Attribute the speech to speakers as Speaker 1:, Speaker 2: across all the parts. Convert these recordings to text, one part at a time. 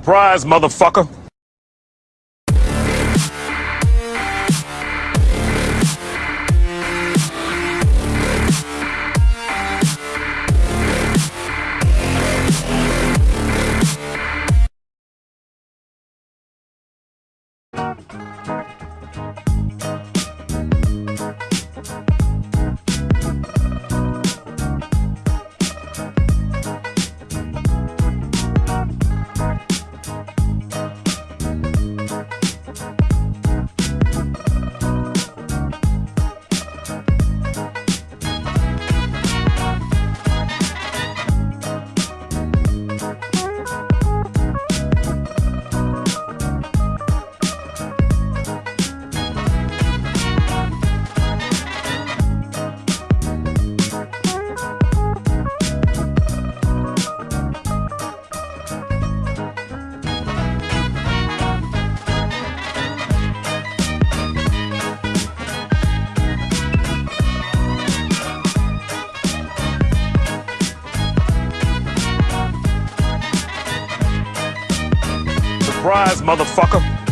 Speaker 1: Surprise, motherfucker. Surprise, motherfucker.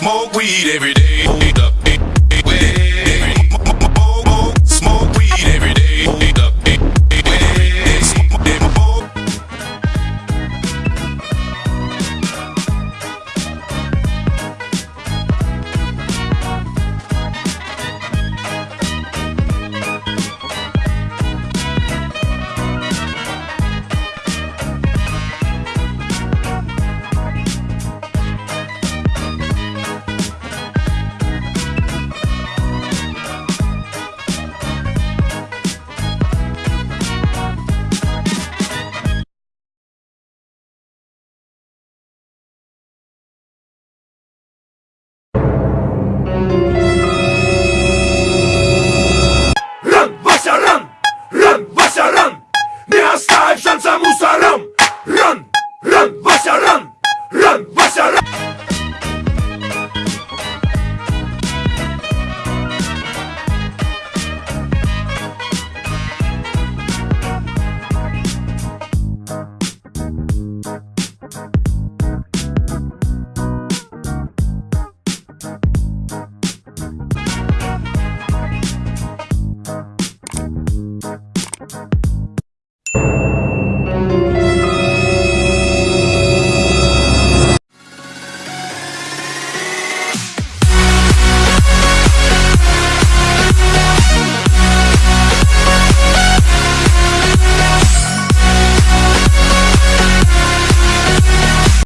Speaker 2: Smoke weed every day.